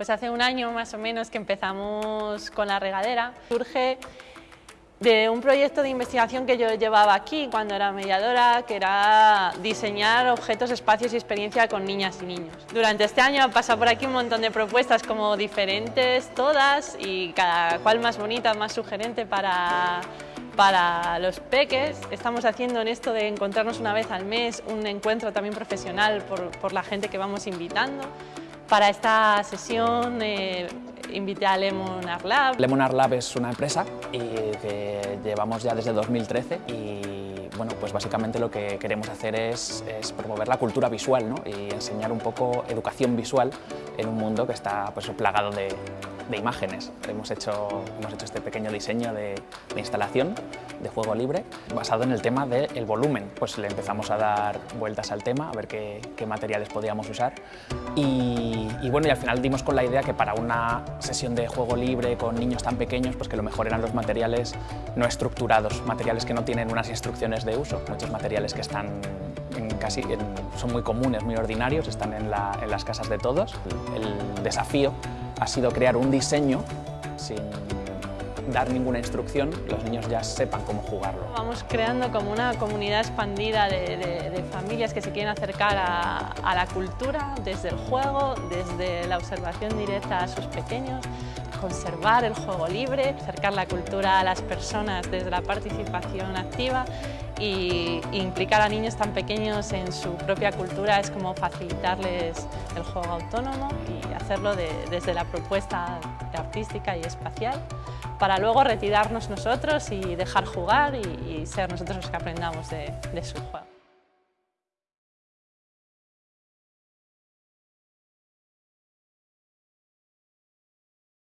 Pues hace un año más o menos que empezamos con la regadera. Surge de un proyecto de investigación que yo llevaba aquí cuando era mediadora, que era diseñar objetos, espacios y experiencia con niñas y niños. Durante este año ha pasado por aquí un montón de propuestas como diferentes todas y cada cual más bonita, más sugerente para, para los peques. Estamos haciendo en esto de encontrarnos una vez al mes un encuentro también profesional por, por la gente que vamos invitando. Para esta sesión eh, invité a Lemon Art Lab. Lemon Art Lab es una empresa que llevamos ya desde 2013 y bueno, pues básicamente lo que queremos hacer es, promover la cultura visual ¿no? y enseñar un poco educación visual en un mundo que está pues, plagado de, imágenes. Hemos hecho, hemos hecho este pequeño diseño de, instalación de juego libre basado en el tema del volumen. Pues le empezamos a dar vueltas al tema, a ver qué, qué materiales podíamos usar y, y, bueno, y al final dimos con la idea que para una sesión de juego libre con niños tan pequeños, pues que lo mejor eran los materiales no estructurados, materiales que no tienen unas instrucciones de uso, muchos materiales que están en casi, en, son muy comunes, muy ordinarios, están en, la, en las casas de todos. El, el desafío ha sido crear un diseño sin dar ninguna instrucción, los niños ya sepan cómo jugarlo. Vamos creando como una comunidad expandida de, familias que se quieren acercar a, la cultura desde el juego, desde la observación directa a sus pequeños, conservar el juego libre, acercar la cultura a las personas desde la participación activa y implicar a niños tan pequeños en su propia cultura es como facilitarles el juego autónomo y hacerlo de, desde la propuesta artística y espacial para luego retirarnos nosotros y dejar jugar y, ser nosotros los que aprendamos de su juego.